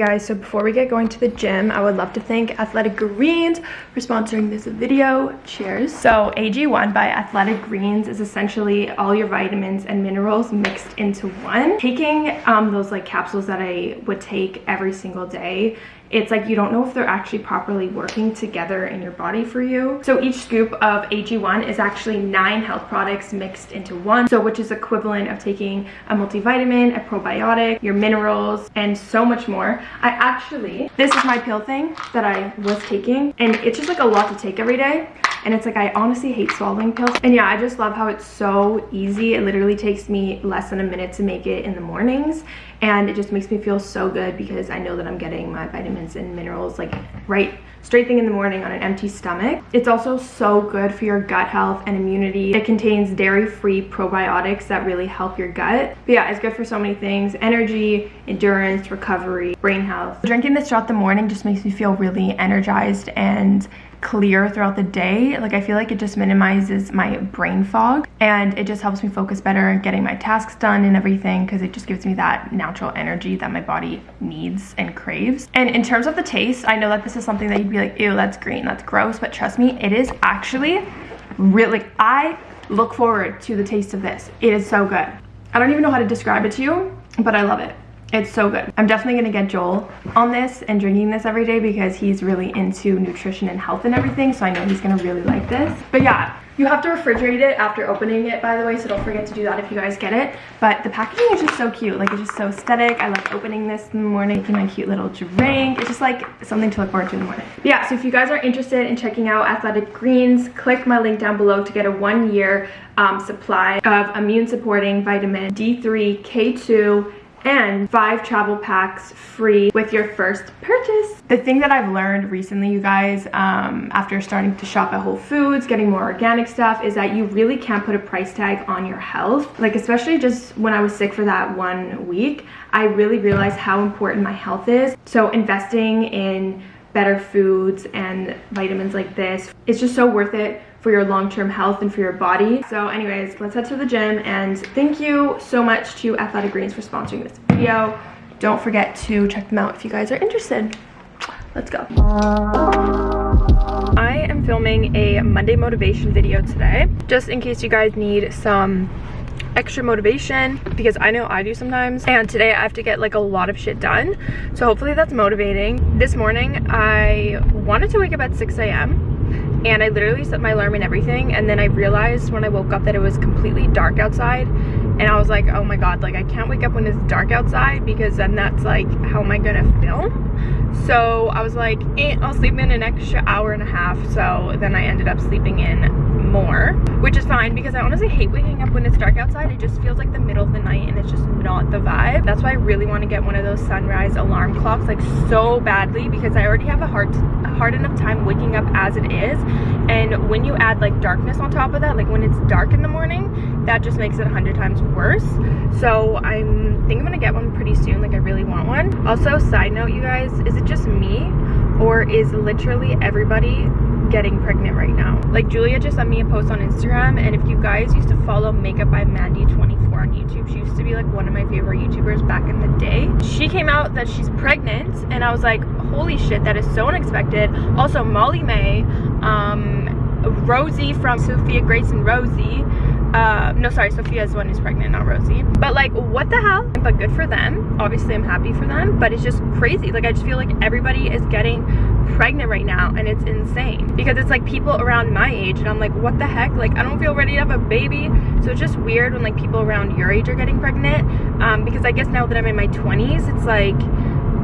guys, so before we get going to the gym, I would love to thank Athletic Greens for sponsoring this video. Cheers. So AG1 by Athletic Greens is essentially all your vitamins and minerals mixed into one. Taking um, those like capsules that I would take every single day it's like you don't know if they're actually properly working together in your body for you. So each scoop of AG1 is actually nine health products mixed into one, so which is equivalent of taking a multivitamin, a probiotic, your minerals, and so much more. I actually, this is my pill thing that I was taking, and it's just like a lot to take every day. And it's like I honestly hate swallowing pills. And yeah I just love how it's so easy. It literally takes me less than a minute to make it in the mornings and it just makes me feel so good because I know that I'm getting my vitamins and minerals like right straight thing in the morning on an empty stomach. It's also so good for your gut health and immunity. It contains dairy-free probiotics that really help your gut. But yeah, it's good for so many things. Energy, endurance, recovery, brain health. Drinking this throughout the morning just makes me feel really energized and clear throughout the day like i feel like it just minimizes my brain fog and it just helps me focus better and getting my tasks done and everything because it just gives me that natural energy that my body needs and craves and in terms of the taste i know that this is something that you'd be like ew that's green that's gross but trust me it is actually really i look forward to the taste of this it is so good i don't even know how to describe it to you but i love it it's so good. I'm definitely gonna get Joel on this and drinking this every day because he's really into nutrition and health and everything. So I know he's gonna really like this. But yeah, you have to refrigerate it after opening it, by the way, so don't forget to do that if you guys get it. But the packaging is just so cute. Like, it's just so aesthetic. I love opening this in the morning, making my cute little drink. It's just like something to look forward to in the morning. But yeah, so if you guys are interested in checking out Athletic Greens, click my link down below to get a one year um, supply of immune supporting vitamin D3, K2, and five travel packs free with your first purchase. The thing that I've learned recently, you guys, um, after starting to shop at Whole Foods, getting more organic stuff, is that you really can't put a price tag on your health. Like, especially just when I was sick for that one week, I really realized how important my health is. So investing in better foods and vitamins like this, it's just so worth it for your long-term health and for your body. So anyways, let's head to the gym and thank you so much to Athletic Greens for sponsoring this video. Don't forget to check them out if you guys are interested. Let's go. I am filming a Monday motivation video today, just in case you guys need some extra motivation because I know I do sometimes and today I have to get like a lot of shit done so hopefully that's motivating this morning I wanted to wake up at 6 a.m and I literally set my alarm and everything and then I realized when I woke up that it was completely dark outside. And I was like oh my god like I can't wake up when it's dark outside because then that's like how am I gonna film? So I was like eh, I'll sleep in an extra hour and a half. So then I ended up sleeping in more which is fine because I honestly hate waking up when it's dark outside. It just feels like the middle of the night and it's just not the vibe. That's why I really want to get one of those sunrise alarm clocks like so badly because I already have a hard hard enough time waking up as it is. And when you add like darkness on top of that like when it's dark in the morning that just makes it a hundred times worse. So I'm think I'm gonna get one pretty soon like I really want one. Also side note you guys is it just me or is literally everybody getting pregnant right now. Like Julia just sent me a post on Instagram and if you guys used to follow Makeup by Mandy24 on YouTube, she used to be like one of my favorite YouTubers back in the day. She came out that she's pregnant and I was like, holy shit, that is so unexpected. Also Molly-Mae um, Rosie from Sophia Grace and Rosie, uh, no sorry sophia is one who's pregnant not rosie. But like what the hell? But good for them. Obviously i'm happy for them but it's just crazy. Like i just feel like everybody is getting pregnant right now and it's insane. Because it's like people around my age and I'm like what the heck? Like I don't feel ready to have a baby. So it's just weird when like people around your age are getting pregnant. Um, because I guess now that I'm in my 20s it's like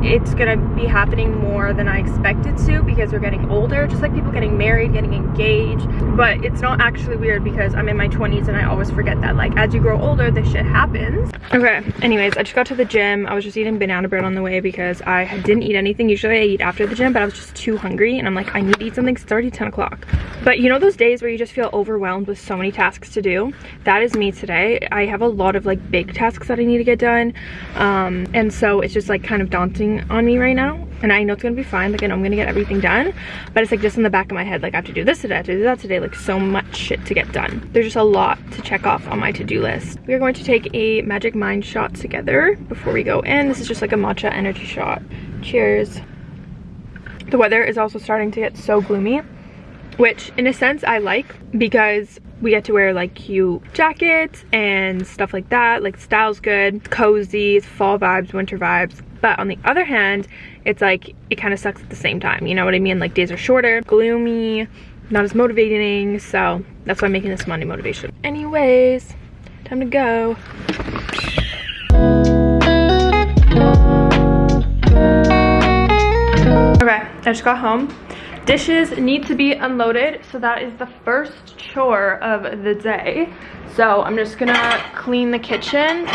it's gonna be happening more than I expected to because we're getting older, just like people getting married, getting engaged. But it's not actually weird because I'm in my 20s and I always forget that like as you grow older, this shit happens. Okay, anyways, I just got to the gym. I was just eating banana bread on the way because I didn't eat anything. Usually I eat after the gym, but I was just too hungry and I'm like, I need to eat something. It's already 10 o'clock. But you know those days where you just feel overwhelmed with so many tasks to do? That is me today. I have a lot of like big tasks that I need to get done. Um, and so it's just like kind of daunting on me right now and I know it's gonna be fine like I know I'm gonna get everything done but it's like just in the back of my head like I have to do this today I have to do that today like so much shit to get done. There's just a lot to check off on my to-do list. We are going to take a magic mind shot together before we go in. This is just like a matcha energy shot. Cheers. The weather is also starting to get so gloomy which in a sense I like because we get to wear like cute jackets and stuff like that like style's good cozy fall vibes winter vibes but on the other hand it's like it kind of sucks at the same time you know what i mean? Like days are shorter gloomy not as motivating so that's why i'm making this monday motivation. Anyways time to go. Okay i just got home. Dishes need to be unloaded so that is the first chore of the day. So i'm just gonna clean the kitchen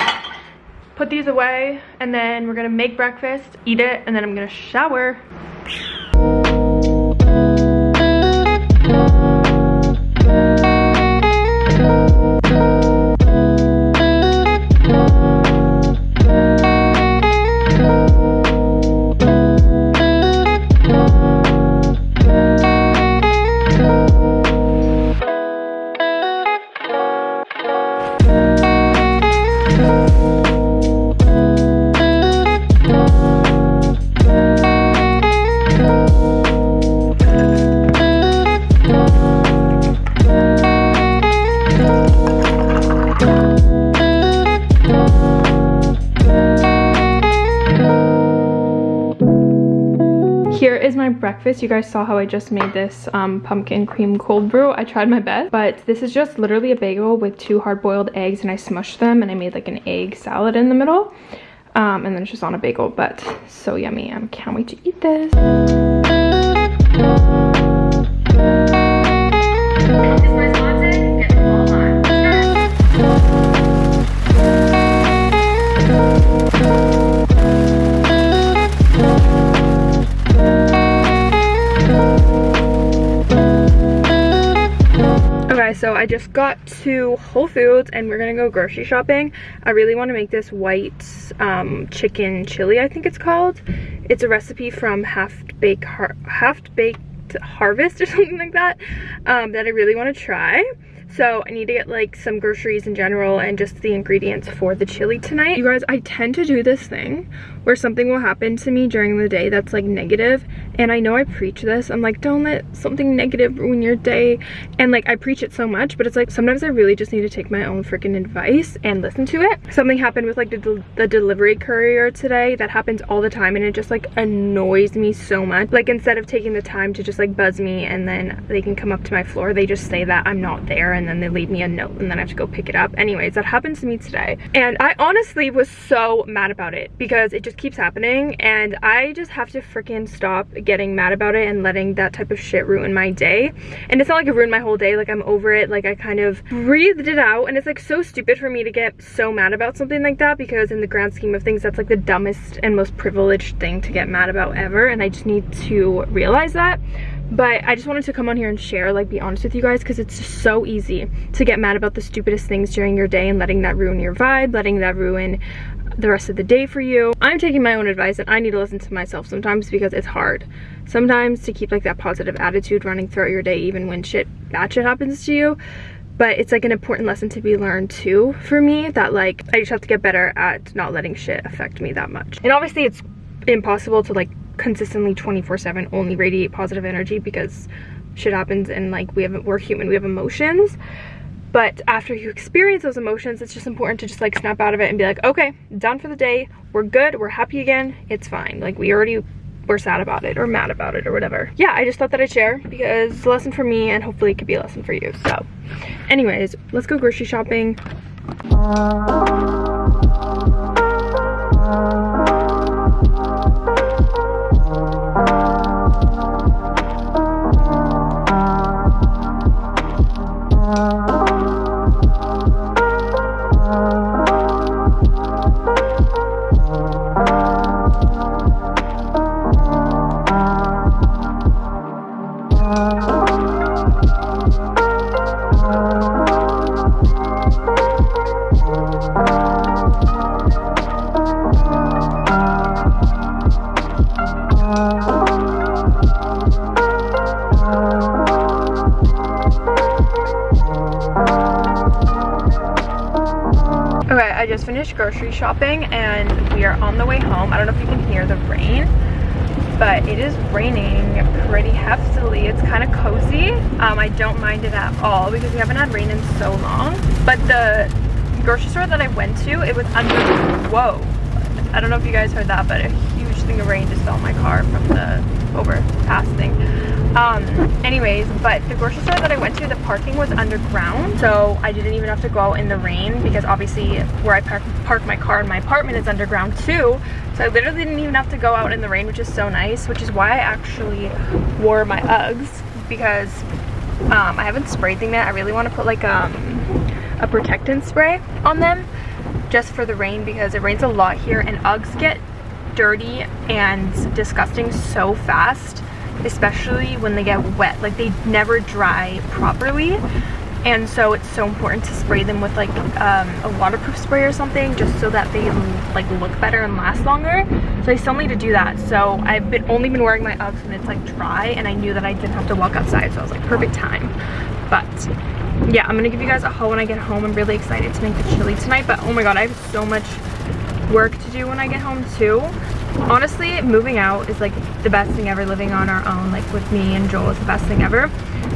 put these away and then we're gonna make breakfast eat it and then i'm gonna shower breakfast. You guys saw how I just made this um, pumpkin cream cold brew. I tried my best, but this is just literally a bagel with two hard-boiled eggs and I smushed them and I made like an egg salad in the middle. Um, and then it's just on a bagel, but so yummy. I can't wait to eat this. So I just got to Whole Foods and we're gonna go grocery shopping. I really want to make this white um, chicken chili, I think it's called. It's a recipe from Half Baked Har Half Baked Harvest or something like that um, that I really want to try. So I need to get like some groceries in general and just the ingredients for the chili tonight. You guys, I tend to do this thing where something will happen to me during the day that's like negative and I know I preach this I'm like don't let something negative ruin your day and like I preach it so much but it's like sometimes I really just need to take my own freaking advice and listen to it. Something happened with like the, the delivery courier today that happens all the time and it just like annoys me so much. Like instead of taking the time to just like buzz me and then they can come up to my floor they just say that I'm not there and then they leave me a note and then I have to go pick it up. Anyways that happened to me today and I honestly was so mad about it because it just just keeps happening and I just have to freaking stop getting mad about it and letting that type of shit ruin my day. And it's not like it ruined my whole day, like I'm over it, like I kind of breathed it out and it's like so stupid for me to get so mad about something like that because in the grand scheme of things that's like the dumbest and most privileged thing to get mad about ever and I just need to realize that but I just wanted to come on here and share, like be honest with you guys because it's so easy to get mad about the stupidest things during your day and letting that ruin your vibe, letting that ruin the rest of the day for you. I'm taking my own advice and I need to listen to myself sometimes because it's hard. Sometimes to keep like that positive attitude running throughout your day even when shit, bad shit happens to you. But it's like an important lesson to be learned too for me that like I just have to get better at not letting shit affect me that much. And obviously it's impossible to like consistently 24 7 only radiate positive energy because shit happens and like we have we're human we have emotions but after you experience those emotions it's just important to just like snap out of it and be like okay done for the day. We're good. We're happy again. It's fine. Like we already were sad about it or mad about it or whatever. Yeah i just thought that i'd share because it's a lesson for me and hopefully it could be a lesson for you. So anyways let's go grocery shopping just finished grocery shopping and we are on the way home. I don't know if you can hear the rain, but it is raining pretty heftily. It's kind of cozy. Um, I don't mind it at all because we haven't had rain in so long. But the grocery store that I went to, it was under, whoa. I don't know if you guys heard that, but a huge thing of rain just fell on my car from the overpass thing um anyways but the grocery store that i went to the parking was underground so i didn't even have to go out in the rain because obviously where i park, park my car in my apartment is underground too. So i literally didn't even have to go out in the rain which is so nice which is why i actually wore my uggs because um i haven't sprayed them yet. I really want to put like um a protectant spray on them just for the rain because it rains a lot here and uggs get dirty and disgusting so fast especially when they get wet like they never dry properly. And so it's so important to spray them with like um, a waterproof spray or something just so that they like look better and last longer. So I still need to do that. So I've been only been wearing my Uggs when it's like dry and I knew that I didn't have to walk outside so I was like perfect time. But yeah I'm gonna give you guys a haul when I get home. I'm really excited to make the chili tonight but oh my god I have so much work to do when I get home too. Honestly, moving out is like the best thing ever. Living on our own, like with me and Joel is the best thing ever.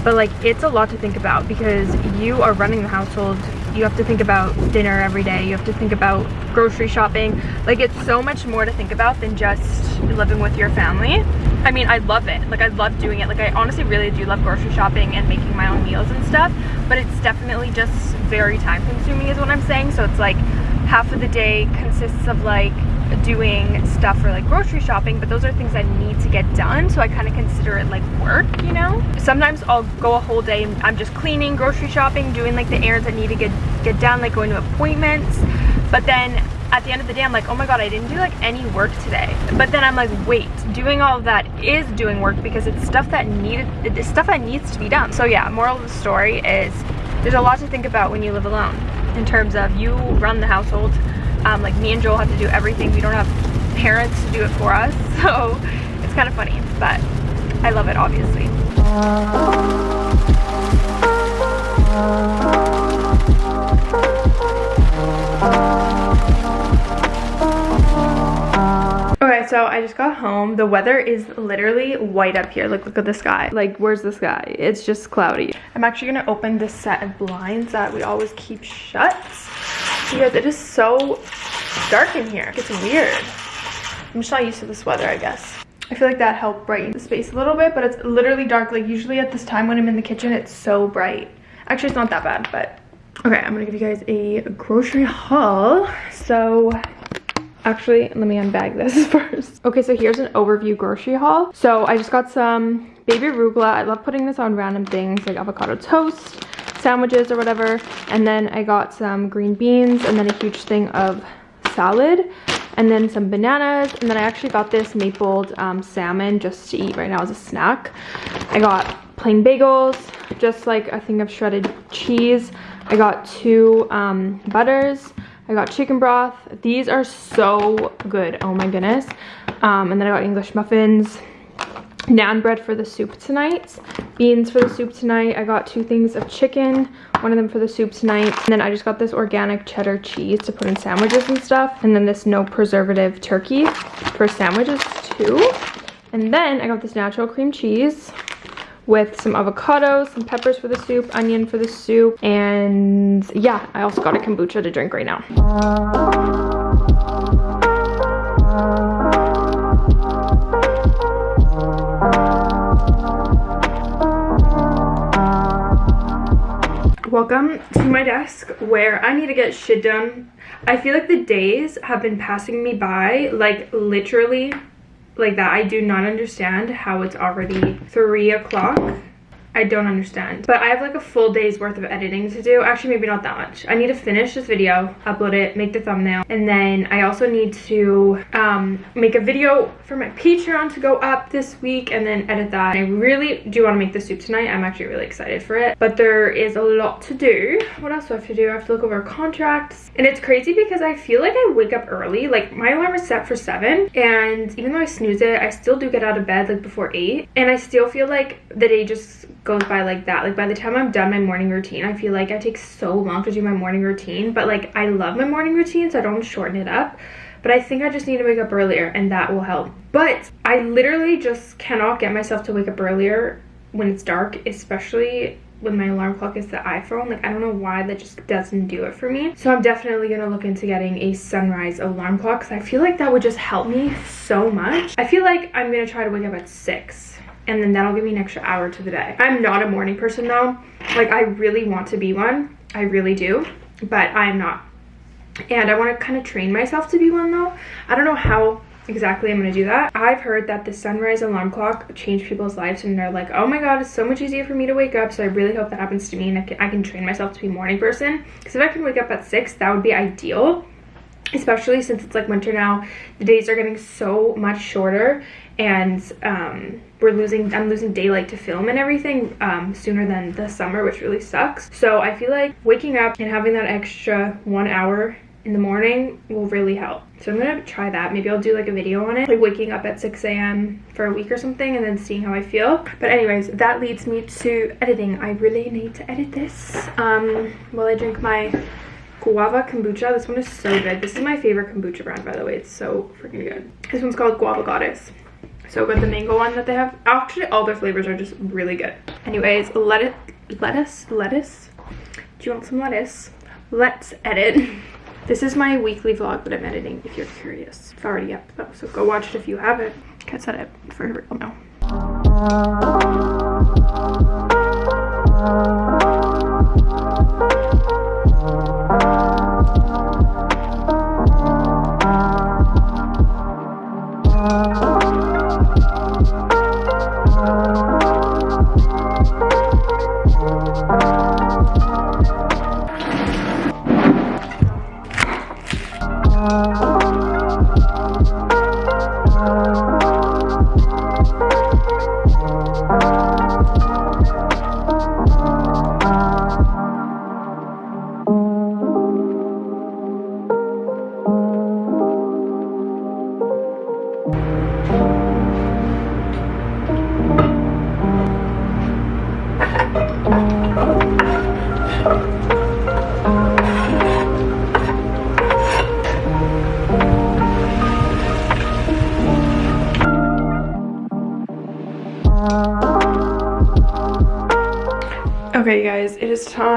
But like it's a lot to think about because you are running the household. You have to think about dinner every day. You have to think about grocery shopping. Like it's so much more to think about than just living with your family. I mean, I love it. Like I love doing it. Like I honestly really do love grocery shopping and making my own meals and stuff. But it's definitely just very time consuming is what I'm saying. So it's like half of the day consists of like doing stuff for like grocery shopping but those are things I need to get done so I kind of consider it like work you know sometimes I'll go a whole day and I'm just cleaning grocery shopping doing like the errands that need to get get done like going to appointments but then at the end of the day I'm like oh my god I didn't do like any work today but then I'm like wait doing all that is doing work because it's stuff that needed it's stuff that needs to be done so yeah moral of the story is there's a lot to think about when you live alone in terms of you run the household. Um, like me and Joel have to do everything. We don't have parents to do it for us. So it's kind of funny, but I love it obviously. Okay, so I just got home. The weather is literally white up here. Like, look at the sky. Like, where's the sky? It's just cloudy. I'm actually gonna open this set of blinds that we always keep shut because it is so dark in here. It's weird. I'm just not used to this weather, I guess. I feel like that helped brighten the space a little bit, but it's literally dark. Like, usually at this time when I'm in the kitchen, it's so bright. Actually, it's not that bad, but okay, I'm gonna give you guys a grocery haul. So Actually, let me unbag this first. Okay, so here's an overview grocery haul. So I just got some baby arugula. I love putting this on random things like avocado toast, sandwiches or whatever. And then I got some green beans and then a huge thing of salad and then some bananas and then I actually got this mapled um, salmon just to eat right now as a snack. I got plain bagels, just like a thing of shredded cheese. I got two um, butters I got chicken broth. These are so good. Oh my goodness. Um, and then I got English muffins. Naan bread for the soup tonight. Beans for the soup tonight. I got two things of chicken. One of them for the soup tonight. And then I just got this organic cheddar cheese to put in sandwiches and stuff. And then this no preservative turkey for sandwiches too. And then I got this natural cream cheese with some avocados, some peppers for the soup, onion for the soup, and yeah, I also got a kombucha to drink right now. Welcome to my desk where I need to get shit done. I feel like the days have been passing me by like literally like that. I do not understand how it's already three o'clock I don't understand. But I have like a full day's worth of editing to do. Actually, maybe not that much. I need to finish this video, upload it, make the thumbnail. And then I also need to um, make a video for my Patreon to go up this week and then edit that. I really do want to make the soup tonight. I'm actually really excited for it. But there is a lot to do. What else do I have to do? I have to look over contracts. And it's crazy because I feel like I wake up early. Like my alarm is set for 7 and even though I snooze it, I still do get out of bed like before 8. And I still feel like the day just goes by like that. Like by the time I'm done my morning routine, I feel like I take so long to do my morning routine. But like I love my morning routine so I don't shorten it up. But I think I just need to wake up earlier and that will help. But I literally just cannot get myself to wake up earlier when it's dark, especially when my alarm clock is the iPhone. Like, I don't know why that just doesn't do it for me. So I'm definitely gonna look into getting a sunrise alarm clock because I feel like that would just help me so much. I feel like I'm gonna try to wake up at 6 and then that'll give me an extra hour to the day. I'm not a morning person though. Like I really want to be one. I really do, but I'm not. And I want to kind of train myself to be one though. I don't know how exactly I'm going to do that. I've heard that the sunrise alarm clock changed people's lives and they're like, oh my god, it's so much easier for me to wake up. So I really hope that happens to me and I can, I can train myself to be morning person. Because if I can wake up at 6, that would be ideal especially since it's like winter now the days are getting so much shorter and um, we're losing i'm losing daylight to film and everything um, sooner than the summer which really sucks. So i feel like waking up and having that extra one hour in the morning will really help. So i'm gonna try that. Maybe i'll do like a video on it like waking up at 6 a.m for a week or something and then seeing how i feel. But anyways that leads me to editing. I really need to edit this. Um while i drink my guava kombucha. This one is so good. This is my favorite kombucha brand by the way. It's so freaking good. This one's called guava goddess. So good. The mango one that they have actually all their flavors are just really good. Anyways lettuce lettuce lettuce? Do you want some lettuce? Let's edit. This is my weekly vlog that i'm editing if you're curious. It's already up though so go watch it if you haven't. Can't set it for real now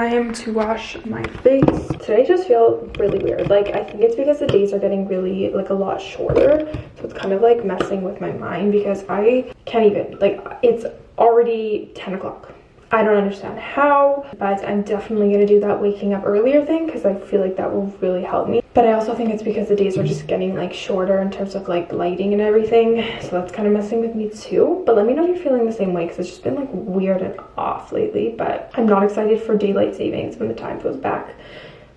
time to wash my face. Today just feel really weird. Like I think it's because the days are getting really like a lot shorter. So it's kind of like messing with my mind because I can't even like it's already 10 o'clock I don't understand how, but I'm definitely going to do that waking up earlier thing because I feel like that will really help me. But I also think it's because the days are just getting like shorter in terms of like lighting and everything. So that's kind of messing with me too. But let me know if you're feeling the same way because it's just been like weird and off lately. But I'm not excited for daylight savings when the time goes back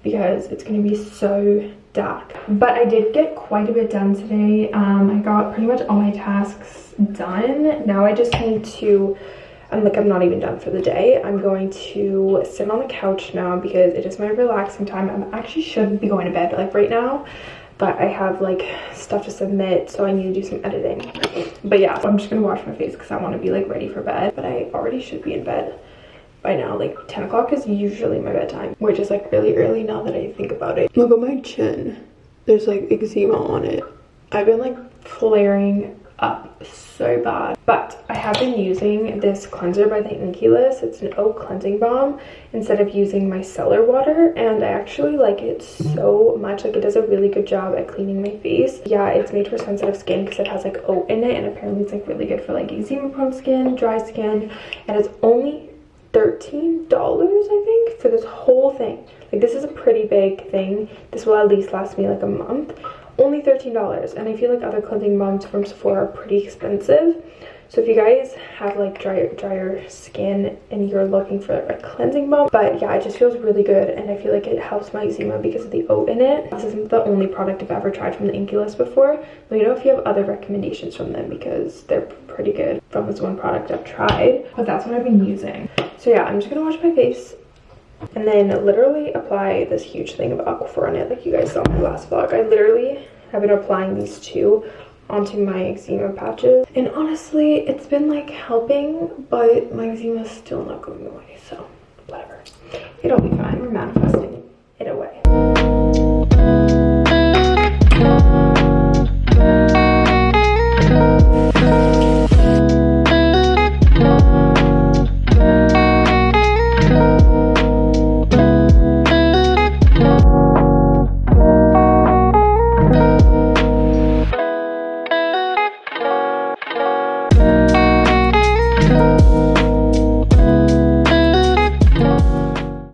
because it's going to be so dark. But I did get quite a bit done today. Um, I got pretty much all my tasks done. Now I just need to I'm like, I'm not even done for the day. I'm going to sit on the couch now because it is my relaxing time. I actually should be going to bed like right now, but I have like stuff to submit, so I need to do some editing. But yeah, so I'm just gonna wash my face because I want to be like ready for bed, but I already should be in bed by now. Like 10 o'clock is usually my bedtime, which is like really early now that I think about it. Look at my chin. There's like eczema on it. I've been like flaring up so bad. But I have been using this cleanser by the Inkey List. It's an oat cleansing balm instead of using micellar water. And I actually like it so much. Like it does a really good job at cleaning my face. Yeah, it's made for sensitive skin because it has like oat in it. And apparently it's like really good for like eczema prone skin, dry skin. And it's only $13 I think for this whole thing. Like this is a pretty big thing. This will at least last me like a month only $13 and I feel like other cleansing balms from Sephora are pretty expensive So if you guys have like drier, drier skin and you're looking for a cleansing balm, but yeah, it just feels really good and I feel like it helps my eczema because of the oat in it. This isn't the only product I've ever tried from the Inkey List before. Let me know if you have other recommendations from them because they're pretty good from this one product I've tried, but that's what I've been using. So yeah, I'm just gonna wash my face and then literally apply this huge thing of Aquaphor on it like you guys saw in my last vlog. I literally have been applying these two onto my eczema patches. And honestly it's been like helping but my eczema is still not going away so whatever. It'll be fine. We're manifesting